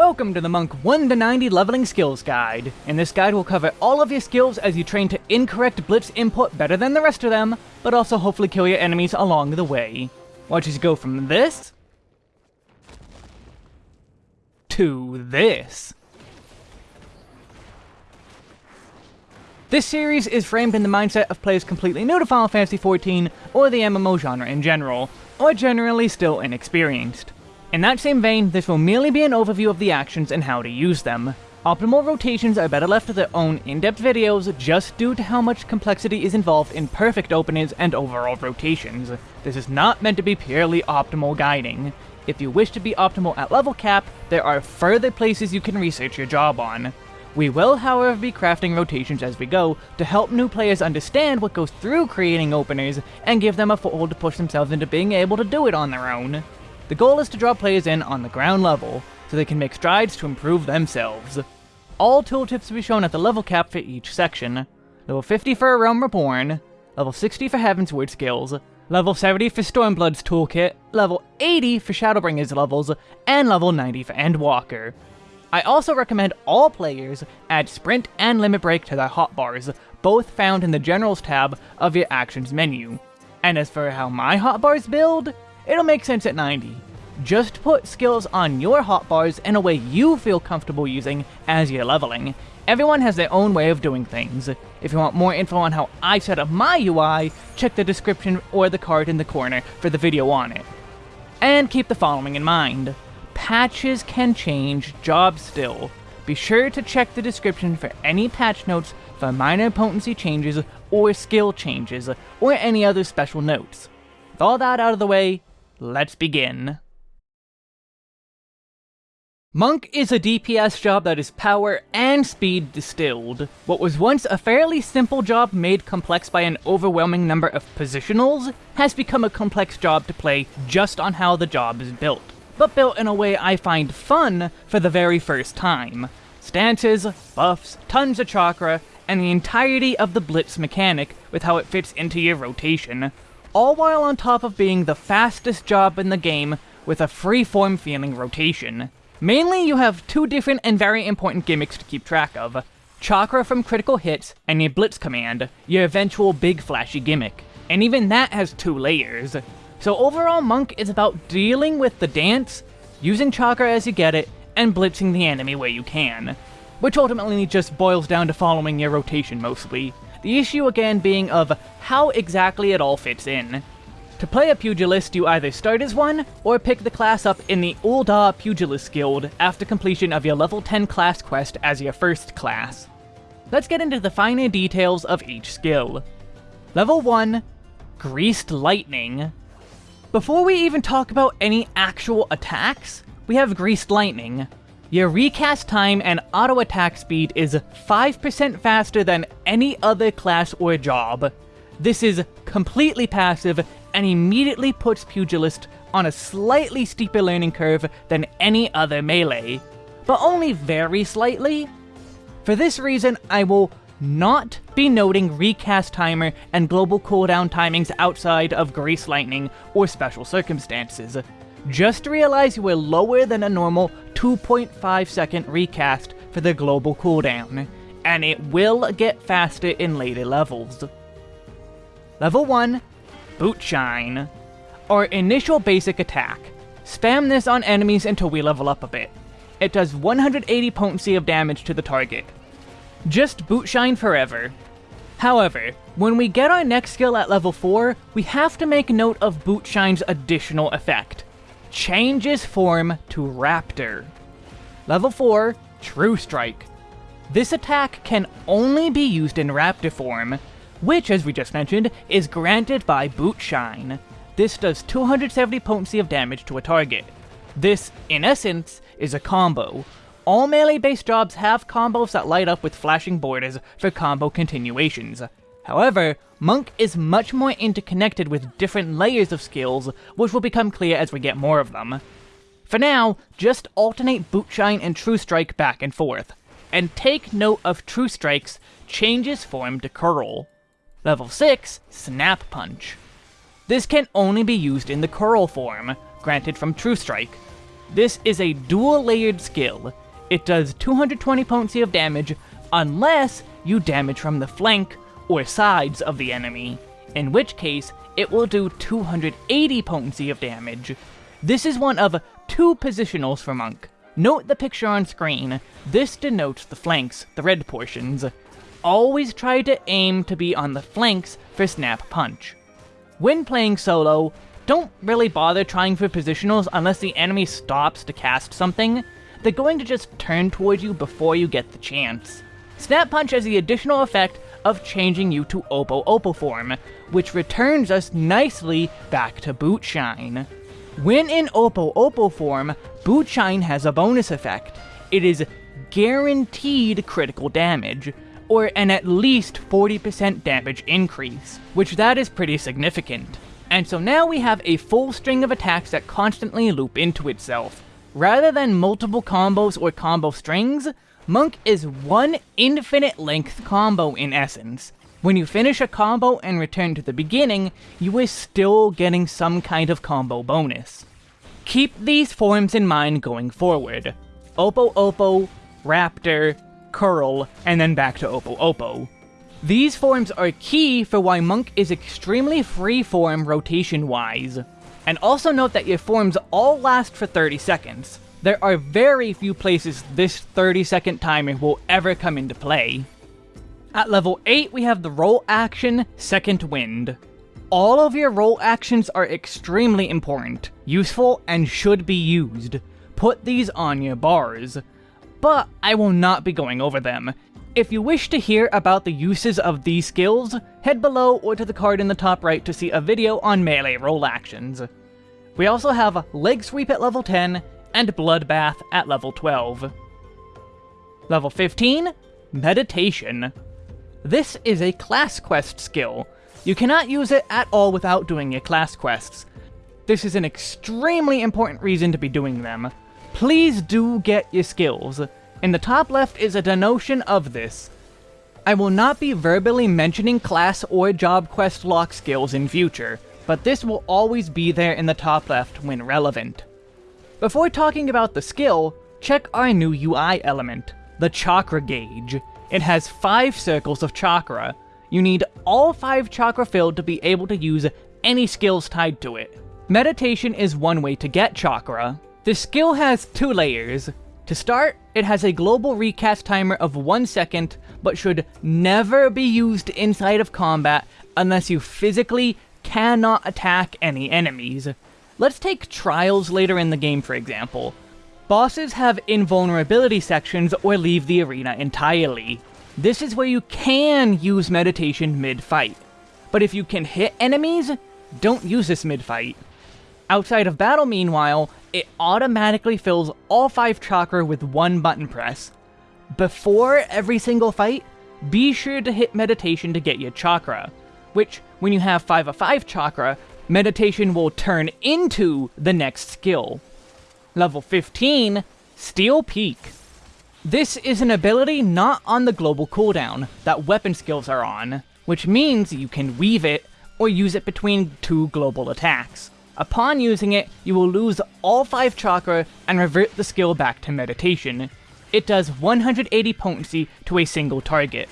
Welcome to the Monk 1 to 90 Leveling Skills Guide. In this guide we'll cover all of your skills as you train to incorrect blitz input better than the rest of them, but also hopefully kill your enemies along the way. Watch us go from this... to this. This series is framed in the mindset of players completely new to Final Fantasy XIV, or the MMO genre in general, or generally still inexperienced. In that same vein, this will merely be an overview of the actions and how to use them. Optimal rotations are better left to their own in-depth videos just due to how much complexity is involved in perfect openings and overall rotations. This is not meant to be purely optimal guiding. If you wish to be optimal at level cap, there are further places you can research your job on. We will however be crafting rotations as we go to help new players understand what goes through creating openers and give them a foothold to push themselves into being able to do it on their own. The goal is to draw players in on the ground level, so they can make strides to improve themselves. All tooltips will be shown at the level cap for each section. Level 50 for A Realm Reborn, level 60 for Heavensward skills, level 70 for Stormblood's toolkit, level 80 for Shadowbringer's levels, and level 90 for Endwalker. I also recommend all players add Sprint and Limit Break to their hotbars, both found in the Generals tab of your Actions menu. And as for how my hotbars build, it'll make sense at 90. Just put skills on your hotbars in a way you feel comfortable using as you're leveling. Everyone has their own way of doing things. If you want more info on how I set up my UI, check the description or the card in the corner for the video on it. And keep the following in mind. Patches can change jobs still. Be sure to check the description for any patch notes for minor potency changes or skill changes, or any other special notes. With all that out of the way, Let's begin. Monk is a DPS job that is power and speed distilled. What was once a fairly simple job made complex by an overwhelming number of positionals has become a complex job to play just on how the job is built. But built in a way I find fun for the very first time. Stances, buffs, tons of chakra, and the entirety of the blitz mechanic with how it fits into your rotation all while on top of being the fastest job in the game with a free-form feeling rotation. Mainly, you have two different and very important gimmicks to keep track of. Chakra from critical hits, and your Blitz command, your eventual big flashy gimmick. And even that has two layers. So overall, Monk is about dealing with the dance, using Chakra as you get it, and blitzing the enemy where you can. Which ultimately just boils down to following your rotation mostly. The issue again being of how exactly it all fits in. To play a pugilist, you either start as one, or pick the class up in the Ul'dah Pugilist Guild after completion of your level 10 class quest as your first class. Let's get into the finer details of each skill. Level 1, Greased Lightning. Before we even talk about any actual attacks, we have Greased Lightning, your recast time and auto attack speed is 5% faster than any other class or job. This is completely passive and immediately puts Pugilist on a slightly steeper learning curve than any other melee, but only very slightly. For this reason, I will not be noting recast timer and global cooldown timings outside of Greased Lightning or special circumstances. Just realize you are lower than a normal 2.5 second recast for the global cooldown, and it will get faster in later levels. Level 1, Boot Shine. Our initial basic attack. Spam this on enemies until we level up a bit. It does 180 potency of damage to the target. Just Boot Shine forever. However, when we get our next skill at level 4, we have to make note of Boot Shine's additional effect changes form to Raptor. Level 4, True Strike. This attack can only be used in Raptor form, which, as we just mentioned, is granted by Boot Shine. This does 270 potency of damage to a target. This, in essence, is a combo. All melee-based jobs have combos that light up with flashing borders for combo continuations. However, Monk is much more interconnected with different layers of skills, which will become clear as we get more of them. For now, just alternate Bootshine and True Strike back and forth, and take note of True Strike's changes form to Coeurl. Level 6, Snap Punch. This can only be used in the Coeurl form, granted from True Strike. This is a dual layered skill. It does 220 potency of damage unless you damage from the flank or sides of the enemy, in which case it will do 280 potency of damage. This is one of two positionals for Monk. Note the picture on screen. This denotes the flanks, the red portions. Always try to aim to be on the flanks for Snap Punch. When playing solo, don't really bother trying for positionals unless the enemy stops to cast something. They're going to just turn towards you before you get the chance. Snap Punch has the additional effect of changing you to Opo Opo form, which returns us nicely back to Boot Shine. When in Opo Opo form, Boot Shine has a bonus effect. It is guaranteed critical damage, or an at least 40% damage increase, which that is pretty significant. And so now we have a full string of attacks that constantly loop into itself. Rather than multiple combos or combo strings, Monk is one infinite length combo in essence. When you finish a combo and return to the beginning, you are still getting some kind of combo bonus. Keep these forms in mind going forward. Opo Opo, Raptor, Coeurl, and then back to Opo Opo. These forms are key for why Monk is extremely freeform rotation-wise. And also note that your forms all last for 30 seconds. There are very few places this 30 second timer will ever come into play. At level 8 we have the role action, Second Wind. All of your role actions are extremely important, useful, and should be used. Put these on your bars. But I will not be going over them. If you wish to hear about the uses of these skills, head below or to the card in the top right to see a video on melee role actions. We also have Leg Sweep at level 10, and Bloodbath at level 12. Level 15, Meditation. This is a class quest skill. You cannot use it at all without doing your class quests. This is an extremely important reason to be doing them. Please do get your skills. In the top left is a denotion of this. I will not be verbally mentioning class or job quest lock skills in future, but this will always be there in the top left when relevant. Before talking about the skill, check our new UI element, the Chakra Gauge. It has 5 circles of chakra. You need all 5 chakra filled to be able to use any skills tied to it. Meditation is one way to get chakra. The skill has two layers. To start, it has a global recast timer of 1 second, but should never be used inside of combat unless you physically cannot attack any enemies. Let's take trials later in the game for example. Bosses have invulnerability sections or leave the arena entirely. This is where you can use meditation mid-fight. But if you can hit enemies, don't use this mid-fight. Outside of battle meanwhile, it automatically fills all 5 chakra with one button press. Before every single fight, be sure to hit meditation to get your chakra, which, when you have 5 of 5 chakra, meditation will turn into the next skill. Level 15, Steel Peak. This is an ability not on the global cooldown that weapon skills are on, which means you can weave it or use it between two global attacks. Upon using it, you will lose all 5 chakra and revert the skill back to meditation. It does 180 potency to a single target.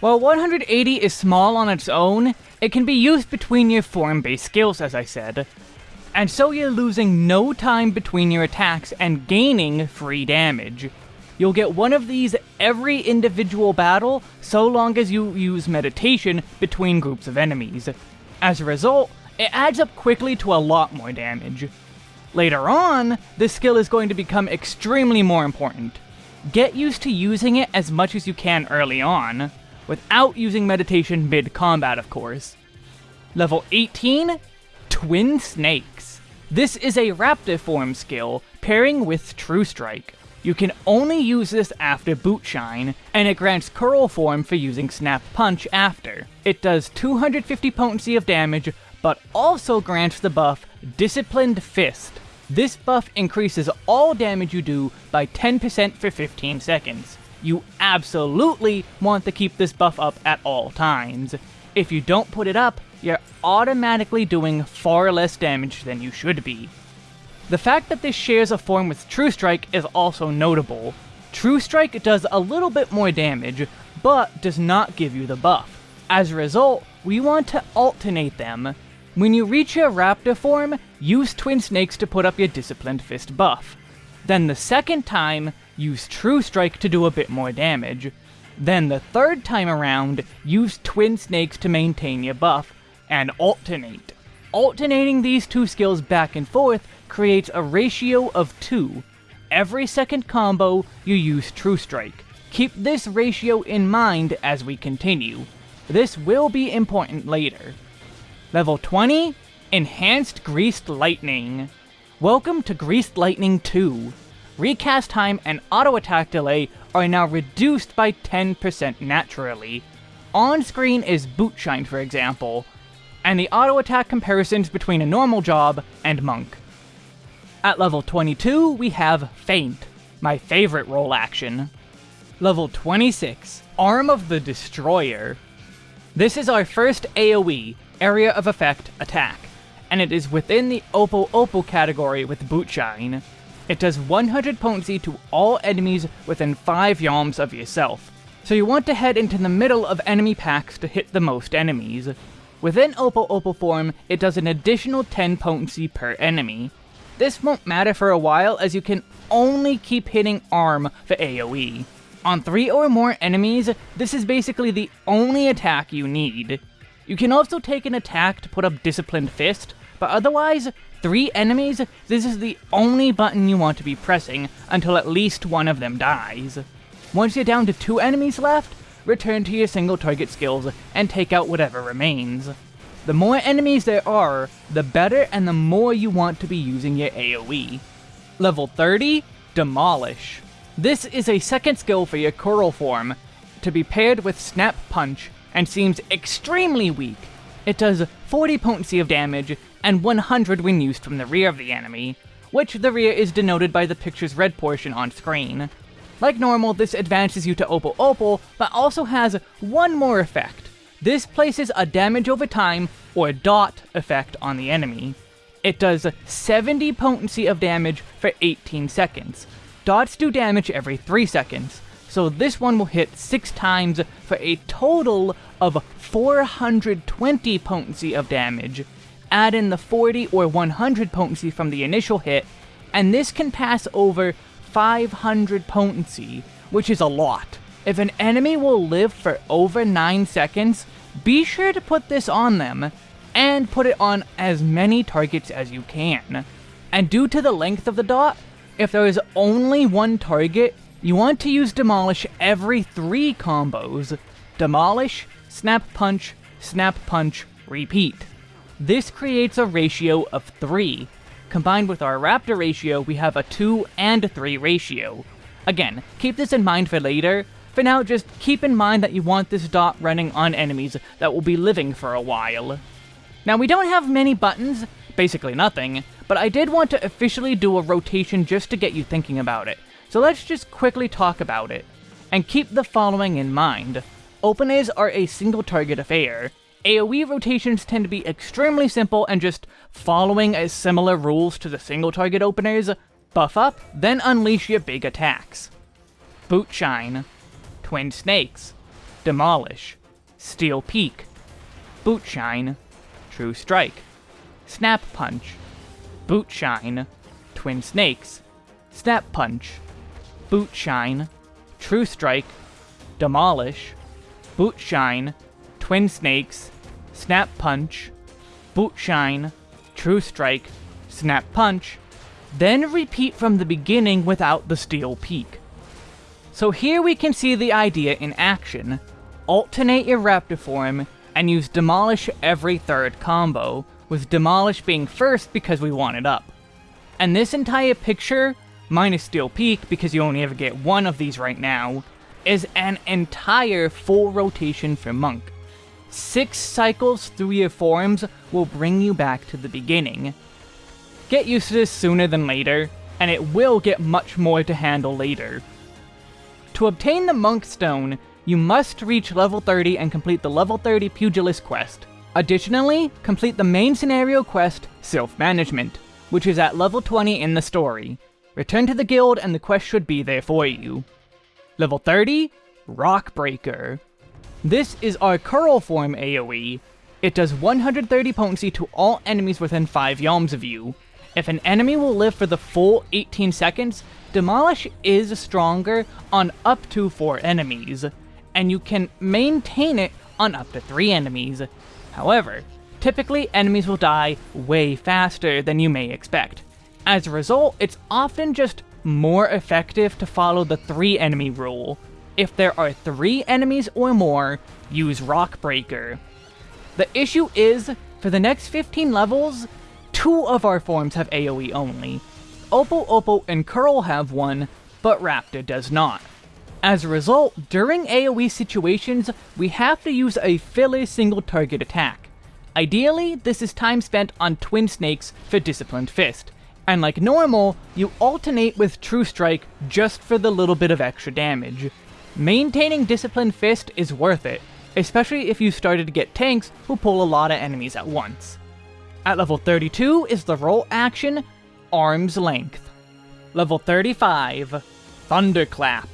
While 180 is small on its own, it can be used between your form-based skills, as I said. And so you're losing no time between your attacks and gaining free damage. You'll get one of these every individual battle, so long as you use meditation between groups of enemies. As a result, it adds up quickly to a lot more damage. Later on, this skill is going to become extremely more important. Get used to using it as much as you can early on without using meditation mid-combat, of course. Level 18, Twin Snakes. This is a Raptor form skill, pairing with True Strike. You can only use this after Boot Shine, and it grants Coeurl form for using Snap Punch after. It does 250 potency of damage, but also grants the buff Disciplined Fist. This buff increases all damage you do by 10% for 15 seconds you absolutely want to keep this buff up at all times. If you don't put it up, you're automatically doing far less damage than you should be. The fact that this shares a form with True Strike is also notable. True Strike does a little bit more damage, but does not give you the buff. As a result, we want to alternate them. When you reach your Raptor form, use Twin Snakes to put up your Disciplined Fist buff. Then the second time, use True Strike to do a bit more damage. Then the third time around, use Twin Snakes to maintain your buff, and alternate. Alternating these two skills back and forth creates a ratio of 2. Every second combo, you use True Strike. Keep this ratio in mind as we continue. This will be important later. Level 20, Enhanced Greased Lightning. Welcome to Greased Lightning 2. Recast time and auto attack delay are now reduced by 10% naturally. On screen is Boot Shine, for example, and the auto attack comparisons between a normal job and Monk. At level 22, we have Feint, my favorite role action. Level 26, Arm of the Destroyer. This is our first AoE, Area of Effect, attack, and it is within the Opo Opo category with Boot Shine. It does 100 potency to all enemies within 5 yalms of yourself, so you want to head into the middle of enemy packs to hit the most enemies. Within Opo Opo form, it does an additional 10 potency per enemy. This won't matter for a while as you can only keep hitting ARM for AoE. On 3 or more enemies, this is basically the only attack you need. You can also take an attack to put up Disciplined Fist, but otherwise, 3 enemies, this is the only button you want to be pressing until at least one of them dies. Once you're down to 2 enemies left, return to your single target skills and take out whatever remains. The more enemies there are, the better and the more you want to be using your AoE. Level 30, Demolish. This is a second skill for your Coeurl form, to be paired with Snap Punch, and seems extremely weak. It does 40 potency of damage, and 100 when used from the rear of the enemy, which the rear is denoted by the picture's red portion on screen. Like normal, this advances you to Opo Opo, but also has one more effect. This places a damage over time, or dot, effect on the enemy. It does 70 potency of damage for 18 seconds. Dots do damage every 3 seconds, so this one will hit 6 times for a total of 420 potency of damage. Add in the 40 or 100 potency from the initial hit, and this can pass over 500 potency, which is a lot. If an enemy will live for over 9 seconds, be sure to put this on them, and put it on as many targets as you can. And due to the length of the dot, if there is only one target, you want to use Demolish every 3 combos. Demolish, Snap Punch, Snap Punch, repeat. This creates a ratio of 3, Combined with our Raptor ratio, we have a 2 and 3 ratio. Again, keep this in mind for later. For now, just keep in mind that you want this dot running on enemies that will be living for a while. Now, we don't have many buttons, basically nothing, but I did want to officially do a rotation just to get you thinking about it. So let's just quickly talk about it. And keep the following in mind. Openers are a single target affair, AoE rotations tend to be extremely simple and just following as similar rules to the single target openers. Buff up, then unleash your big attacks. Boot Shine, Twin Snakes, Demolish, Steel Peak, Boot Shine, True Strike, Snap Punch, Boot Shine, Twin Snakes, Snap Punch, Boot Shine, True Strike, Demolish, Boot Shine, Twin Snakes, Snap Punch, Boot Shine, True Strike, Snap Punch, then repeat from the beginning without the Steel Peak. So here we can see the idea in action. Alternate your Raptor form, and use Demolish every third combo, with Demolish being first because we want it up. And this entire picture, minus Steel Peak because you only ever get one of these right now, is an entire full rotation for Monk. Six cycles through your forms will bring you back to the beginning. Get used to this sooner than later, and it will get much more to handle later. To obtain the Monk Stone, you must reach level 30 and complete the level 30 Pugilist quest. Additionally, complete the main scenario quest, Self-Management. which is at level 20 in the story. Return to the guild and the quest should be there for you. Level 30, Rockbreaker. This is our Coeurl form AoE. It does 130 potency to all enemies within 5 yalms of you. If an enemy will live for the full 18 seconds, Demolish is stronger on up to 4 enemies, and you can maintain it on up to 3 enemies. However, typically enemies will die way faster than you may expect. As a result, it's often just more effective to follow the 3 enemy rule. If there are 3 enemies or more, use Rock Breaker. The issue is, for the next 15 levels, two of our forms have AoE only. Opo Opo and Coeurl have one, but Raptor does not. As a result, during AoE situations, we have to use a filler single target attack. Ideally, this is time spent on Twin Snakes for Disciplined Fist, and like normal, you alternate with True Strike just for the little bit of extra damage. Maintaining Disciplined Fist is worth it, especially if you started to get tanks who pull a lot of enemies at once. At level 32 is the role action, Arm's Length. Level 35, Thunderclap.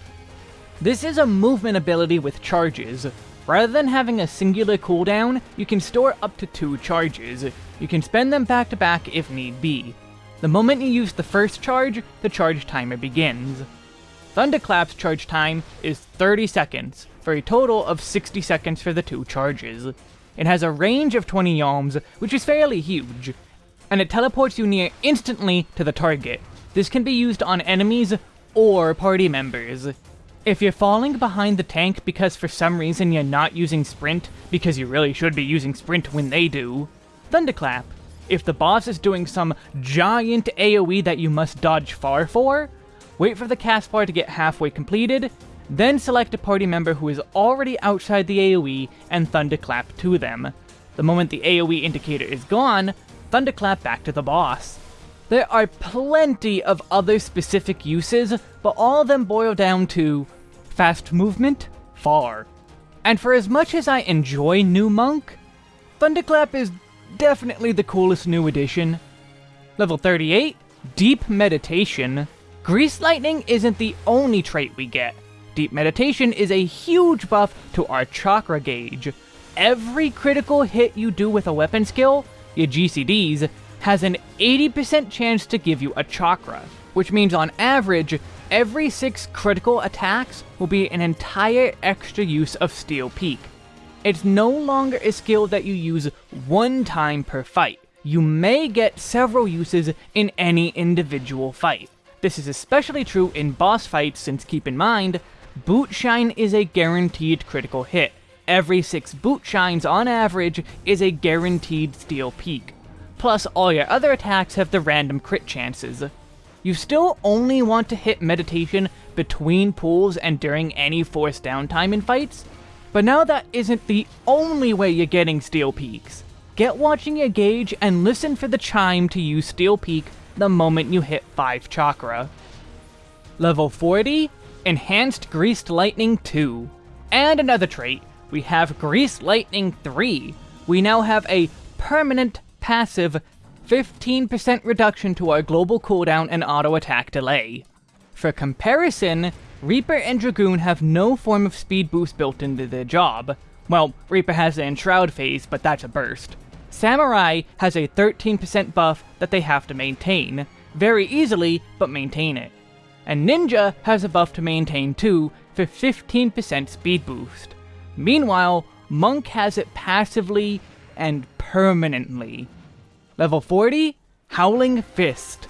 This is a movement ability with charges. Rather than having a singular cooldown, you can store up to two charges. You can spend them back to back if need be. The moment you use the first charge, the charge timer begins. Thunderclap's charge time is 30 seconds, for a total of 60 seconds for the two charges. It has a range of 20 yalms, which is fairly huge, and it teleports you near instantly to the target. This can be used on enemies or party members. If you're falling behind the tank because for some reason you're not using sprint, because you really should be using sprint when they do, Thunderclap. If the boss is doing some giant AoE that you must dodge far for, wait for the cast bar to get halfway completed, then select a party member who is already outside the AoE and Thunderclap to them. The moment the AoE indicator is gone, Thunderclap back to the boss. There are plenty of other specific uses, but all of them boil down to fast movement, far. And for as much as I enjoy New Monk, Thunderclap is definitely the coolest new addition. Level 38, Deep Meditation. Grease Lightning isn't the only trait we get. Deep Meditation is a huge buff to our chakra gauge. Every critical hit you do with a weapon skill, your GCDs, has an 80% chance to give you a chakra, which means on average, every 6 critical attacks will be an entire extra use of Steel Peak. It's no longer a skill that you use one time per fight. You may get several uses in any individual fight. This is especially true in boss fights since keep in mind, Boot Shine is a guaranteed critical hit. Every 6 Boot Shines on average is a guaranteed Steel Peak. Plus, all your other attacks have the random crit chances. You still only want to hit Meditation between pulls and during any forced downtime in fights, but now that isn't the only way you're getting Steel Peaks. Get watching your gauge and listen for the chime to use Steel Peak the moment you hit 5 Chakra. Level 40, Enhanced Greased Lightning 2. And another trait, we have Greased Lightning 3. We now have a permanent, passive, 15% reduction to our global cooldown and auto attack delay. For comparison, Reaper and Dragoon have no form of speed boost built into their job. Well, Reaper has the Enshroud phase, but that's a burst. Samurai has a 13% buff that they have to maintain, very easily, but maintain it and Ninja has a buff to maintain too, for 15% speed boost. Meanwhile, Monk has it passively and permanently. Level 40, Howling Fist.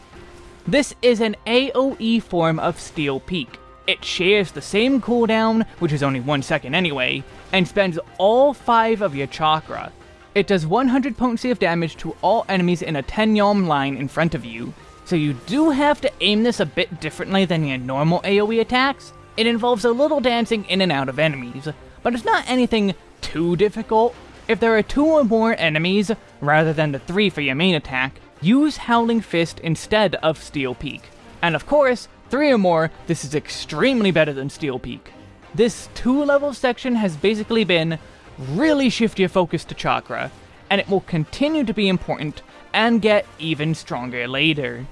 This is an AoE form of Steel Peak. It shares the same cooldown, which is only 1 second anyway, and spends all 5 of your chakra. It does 100 potency of damage to all enemies in a 10 yalm line in front of you, so you do have to aim this a bit differently than your normal AoE attacks. It involves a little dancing in and out of enemies, but it's not anything too difficult. If there are two or more enemies, rather than the three for your main attack, use Howling Fist instead of Steel Peak. And of course, three or more, this is extremely better than Steel Peak. This two level section has basically been really shift your focus to Chakra, and it will continue to be important and get even stronger later.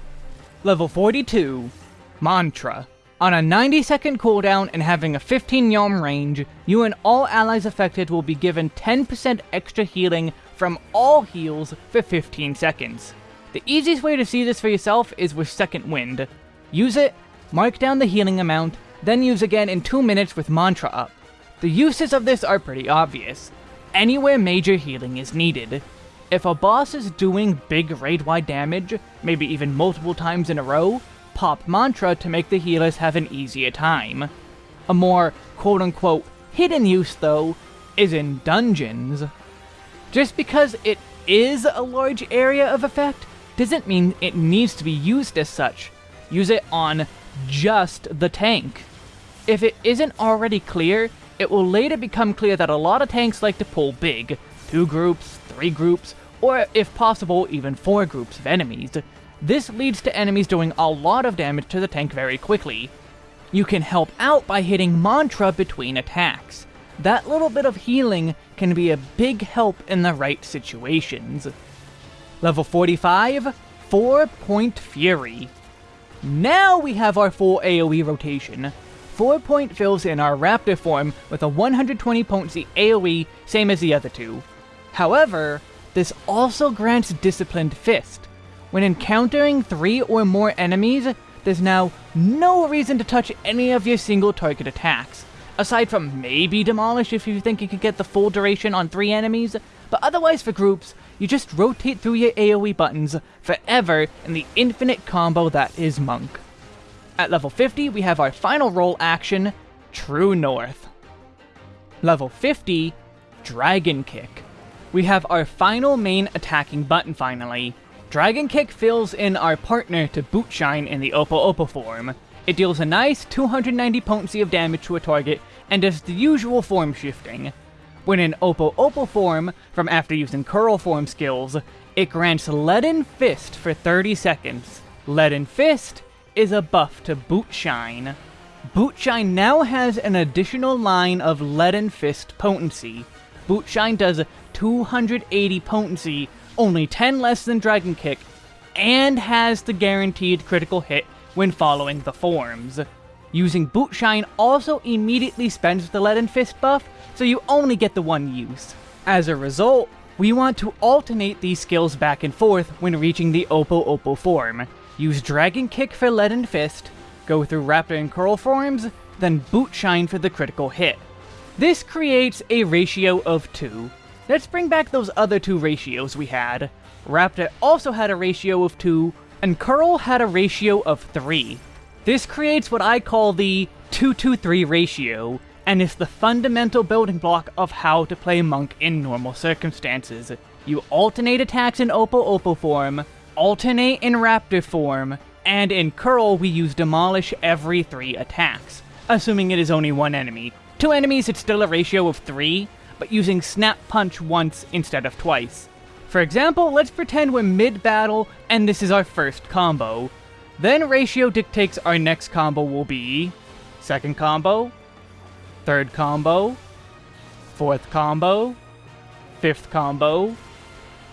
Level 42 Mantra. On a 90 second cooldown and having a 15 yalm range, you and all allies affected will be given 10% extra healing from all heals for 15 seconds. The easiest way to see this for yourself is with Second Wind. Use it, mark down the healing amount, then use again in 2 minutes with Mantra up. The uses of this are pretty obvious. Anywhere major healing is needed. If a boss is doing big raid-wide damage, maybe even multiple times in a row, pop Mantra to make the healers have an easier time. A more quote-unquote hidden use, though, is in dungeons. Just because it is a large area of effect, doesn't mean it needs to be used as such. Use it on just the tank. If it isn't already clear, it will later become clear that a lot of tanks like to pull big, two groups, three groups, or if possible, even four groups of enemies. This leads to enemies doing a lot of damage to the tank very quickly. You can help out by hitting Mantra between attacks. That little bit of healing can be a big help in the right situations. Level 45, 4 Point Fury. Now we have our full AoE rotation. 4 Point fills in our Raptor form with a 120 potency AoE, same as the other two. However, this also grants Disciplined Fist. When encountering 3 or more enemies, there's now no reason to touch any of your single target attacks, aside from maybe Demolish if you think you could get the full duration on 3 enemies, but otherwise for groups, you just rotate through your AoE buttons forever in the infinite combo that is Monk. At level 50, we have our final role action, True North. Level 50, Dragon Kick. We have our final main attacking button finally. Dragon Kick fills in our partner to Bootshine in the Opo Opo form. It deals a nice 290 potency of damage to a target and does the usual form shifting. When in Opo Opo form, from after using Coeurl form skills, it grants Leaden Fist for 30 seconds. Leaden Fist is a buff to Bootshine. Bootshine now has an additional line of Leaden Fist potency. Bootshine does 280 potency, only 10 less than Dragon Kick, and has the guaranteed critical hit when following the forms. Using Bootshine also immediately spends the Leaden Fist buff, so you only get the one use. As a result, we want to alternate these skills back and forth when reaching the Opo Opo form. Use Dragon Kick for Leaden Fist, go through Raptor and Coeurl forms, then Boot Shine for the critical hit. This creates a ratio of 2. Let's bring back those other two ratios we had. Raptor also had a ratio of 2, and Coeurl had a ratio of 3. This creates what I call the 2-2-3 ratio, and is the fundamental building block of how to play Monk in normal circumstances. You alternate attacks in Opo Opo form, alternate in Raptor form, and in Coeurl we use Demolish every 3 attacks, assuming it is only one enemy. Two enemies it's still a ratio of 3, but using Snap Punch once instead of twice. For example, let's pretend we're mid-battle and this is our first combo. Then ratio dictates our next combo will be... Second combo, third combo, fourth combo, fifth combo,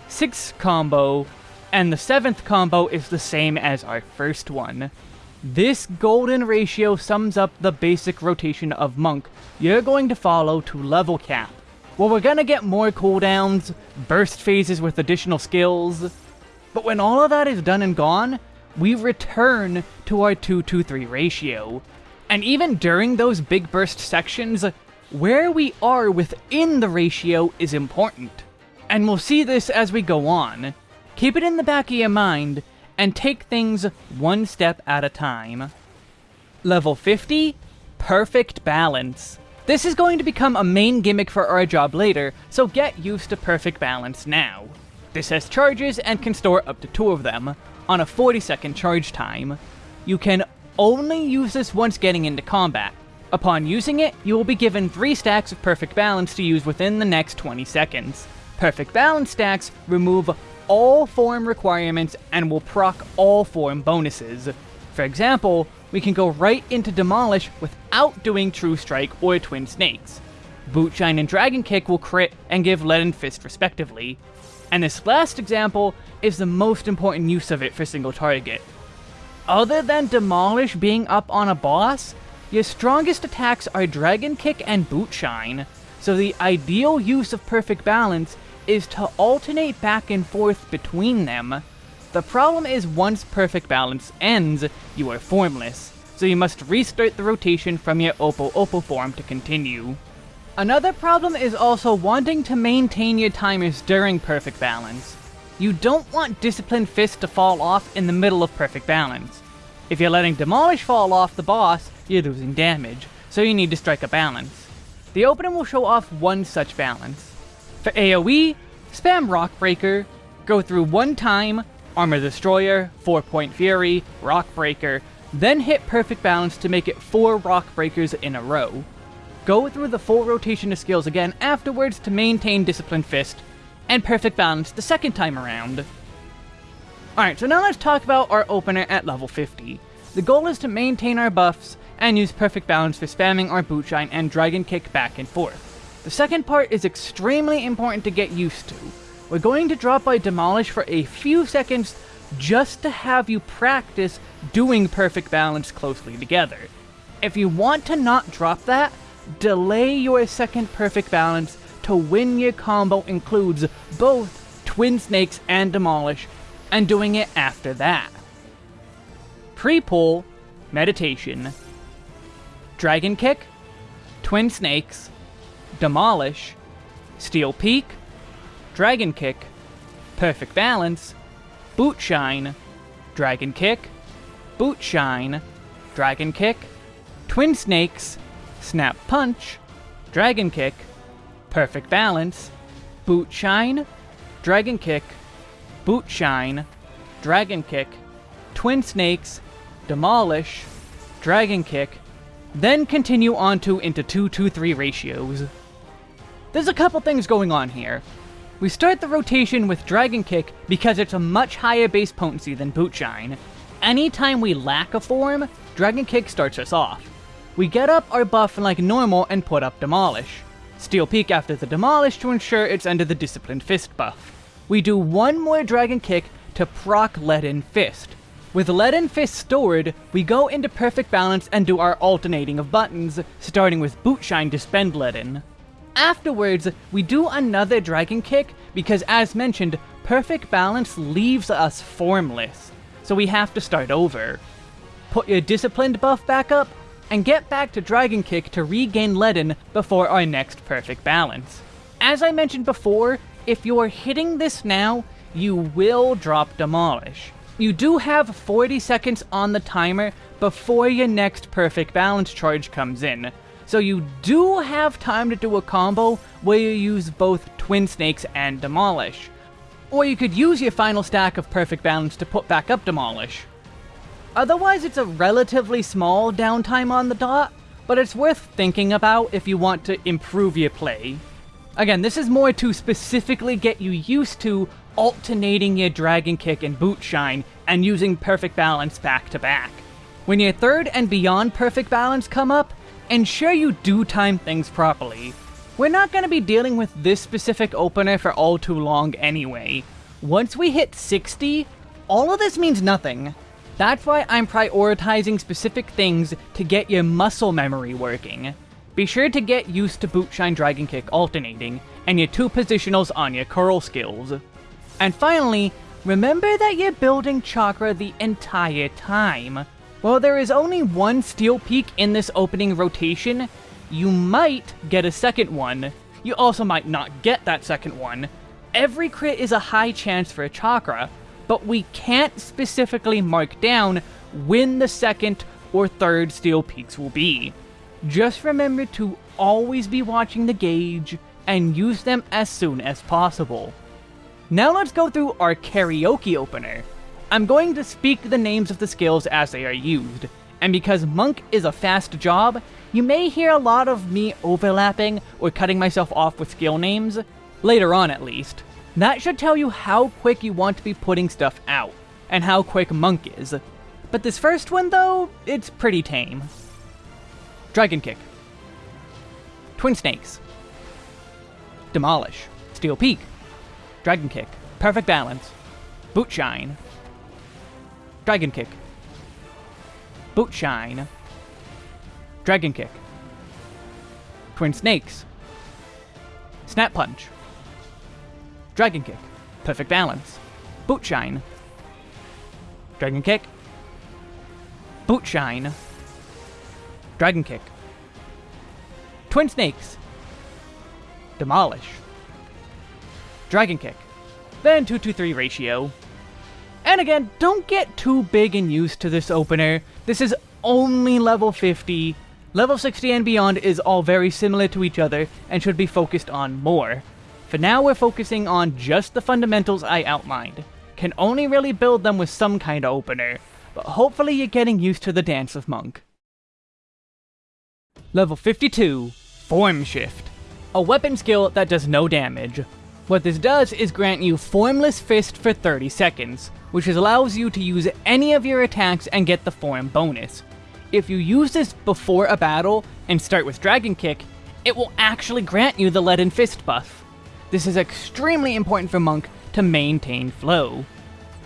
sixth combo, and the seventh combo is the same as our first one. This golden ratio sums up the basic rotation of Monk you're going to follow to level cap. Well, we're gonna get more cooldowns, burst phases with additional skills, but when all of that is done and gone, we return to our 2-2-3 ratio. And even during those big burst sections, where we are within the ratio is important. And we'll see this as we go on. Keep it in the back of your mind, and take things one step at a time. Level 50, Perfect Balance. This is going to become a main gimmick for our job later, so get used to Perfect Balance now. This has charges and can store up to two of them, on a 40 second charge time. You can only use this once getting into combat. Upon using it, you will be given 3 stacks of Perfect Balance to use within the next 20 seconds. Perfect Balance stacks remove all form requirements and will proc all form bonuses. For example, we can go right into Demolish without doing True Strike or Twin Snakes. Boot Shine and Dragon Kick will crit and give Leaden Fist respectively. And this last example is the most important use of it for single target. Other than Demolish being up on a boss, your strongest attacks are Dragon Kick and Boot Shine, so the ideal use of Perfect Balance is to alternate back and forth between them. The problem is once Perfect Balance ends, you are formless, so you must restart the rotation from your Opo Opo form to continue. Another problem is also wanting to maintain your timers during Perfect Balance. You don't want Disciplined Fist to fall off in the middle of Perfect Balance. If you're letting Demolish fall off the boss, you're losing damage, so you need to strike a balance. The opening will show off one such balance. For AoE, spam Rock Breaker, go through one time, Armor Destroyer, 4 Point Fury, Rock Breaker, then hit Perfect Balance to make it 4 Rock Breakers in a row. Go through the full rotation of skills again afterwards to maintain Disciplined Fist, and Perfect Balance the second time around. Alright, so now let's talk about our opener at level 50. The goal is to maintain our buffs, and use Perfect Balance for spamming our Boot Shine and Dragon Kick back and forth. The second part is extremely important to get used to. We're going to drop by Demolish for a few seconds just to have you practice doing Perfect Balance closely together. If you want to not drop that, delay your second perfect balance to win your combo includes both Twin Snakes and Demolish, and doing it after that. Pre-pull, Meditation, Dragon Kick, Twin Snakes, Demolish, Steel Peak, Dragon Kick, Perfect Balance, Boot Shine, Dragon Kick, Boot Shine, Dragon Kick, Twin Snakes, Snap Punch, Dragon Kick, Perfect Balance, Boot Shine, Dragon Kick, Boot Shine, Dragon Kick, Twin Snakes, Demolish, Dragon Kick, then continue on to into 2-2-3 ratios. There's a couple things going on here. We start the rotation with Dragon Kick because it's a much higher base potency than Boot Shine. Anytime we lack a form, Dragon Kick starts us off. We get up our buff like normal and put up Demolish. Steel Peak after the Demolish to ensure it's under the Disciplined Fist buff. We do one more Dragon Kick to proc Leaden Fist. With Leaden Fist stored, we go into Perfect Balance and do our alternating of buttons, starting with Boot Shine to spend Leaden. Afterwards, we do another Dragon Kick, because as mentioned, Perfect Balance leaves us formless, so we have to start over. Put your Disciplined buff back up, and get back to Dragon Kick to regain Leaden before our next perfect balance. As I mentioned before, if you're hitting this now, you will drop Demolish. You do have 40 seconds on the timer before your next perfect balance charge comes in, so you do have time to do a combo where you use both Twin Snakes and Demolish. Or you could use your final stack of perfect balance to put back up Demolish. Otherwise, it's a relatively small downtime on the dot, but it's worth thinking about if you want to improve your play. Again, this is more to specifically get you used to alternating your Dragon Kick and Boot Shine and using Perfect Balance back to back. When your third and beyond Perfect Balance come up, ensure you do time things properly. We're not going to be dealing with this specific opener for all too long anyway. Once we hit 60, all of this means nothing. That's why I'm prioritizing specific things to get your muscle memory working. Be sure to get used to Bootshine Dragon Kick alternating, and your two positionals on your Coeurl skills. And finally, remember that you're building chakra the entire time. While there is only one Steel Peak in this opening rotation, you might get a second one. You also might not get that second one. Every crit is a high chance for a chakra, but we can't specifically mark down when the second or third steel peaks will be. Just remember to always be watching the gauge and use them as soon as possible. Now let's go through our karaoke opener. I'm going to speak the names of the skills as they are used, and because Monk is a fast job, you may hear a lot of me overlapping or cutting myself off with skill names, later on at least. That should tell you how quick you want to be putting stuff out, and how quick Monk is. But this first one, though, it's pretty tame. Dragon Kick. Twin Snakes. Demolish. Steel Peak. Dragon Kick. Perfect Balance. Boot Shine. Dragon Kick. Boot Shine. Dragon Kick. Twin Snakes. Snap Punch. Dragon Kick. Perfect Balance. Boot Shine. Dragon Kick. Boot Shine. Dragon Kick. Twin Snakes. Demolish. Dragon Kick. Then 2-2-3 ratio. And again, don't get too big and used to this opener. This is only level 50. Level 60 and beyond is all very similar to each other and should be focused on more. For now, we're focusing on just the fundamentals I outlined. Can only really build them with some kind of opener, but hopefully you're getting used to the Dance of Monk. Level 52, Form Shift. A weapon skill that does no damage. What this does is grant you Formless Fist for 30 seconds, which allows you to use any of your attacks and get the form bonus. If you use this before a battle and start with Dragon Kick, it will actually grant you the Leaden Fist buff. This is extremely important for Monk to maintain flow.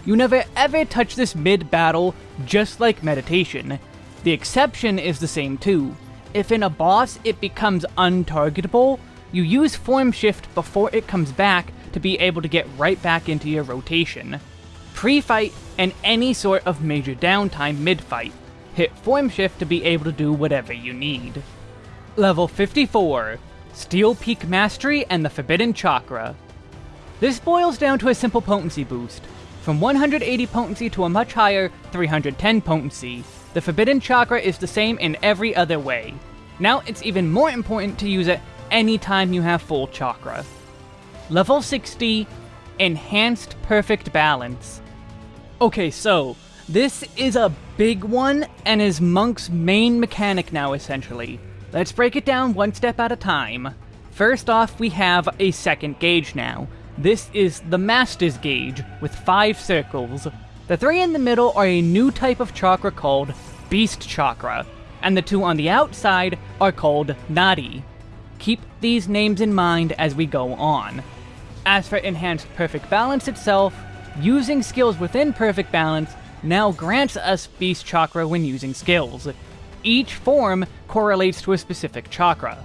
You never ever touch this mid-battle, just like Meditation. The exception is the same too. If in a boss it becomes untargetable, you use Form Shift before it comes back to be able to get right back into your rotation. Pre-fight and any sort of major downtime mid-fight. Hit Form Shift to be able to do whatever you need. Level 54, Steel Peak Mastery and the Forbidden Chakra. This boils down to a simple potency boost. From 180 potency to a much higher 310 potency, the Forbidden Chakra is the same in every other way. Now it's even more important to use it anytime you have full chakra. Level 60, Enhanced Perfect Balance. Okay, so, this is a big one, and is Monk's main mechanic now, essentially. Let's break it down one step at a time. First off, we have a second gauge now, this is the Master's Gauge, with five circles. The three in the middle are a new type of chakra called Beast Chakra, and the two on the outside are called Nadi. Keep these names in mind as we go on. As for Enhanced Perfect Balance itself, using skills within Perfect Balance now grants us Beast Chakra when using skills. Each form correlates to a specific chakra.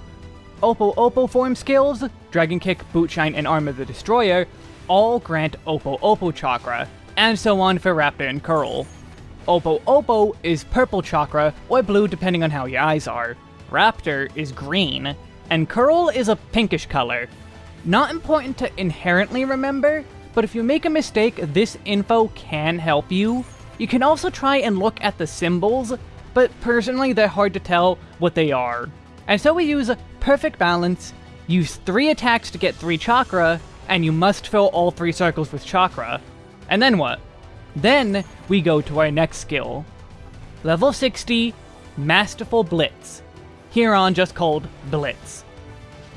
Opo Opo form skills, Dragon Kick, Boot Shine, and Arm of the Destroyer, all grant Opo Opo Chakra, and so on for Raptor and Coeurl. Opo Opo is purple chakra, or blue depending on how your eyes are. Raptor is green, and Coeurl is a pinkish color. Not important to inherently remember, but if you make a mistake, this info can help you. You can also try and look at the symbols, but personally they're hard to tell what they are. And so we use perfect balance, use 3 attacks to get 3 chakra, and you must fill all 3 circles with chakra. And then what? Then we go to our next skill. Level 60, Masterful Blitz. Here on just called Blitz.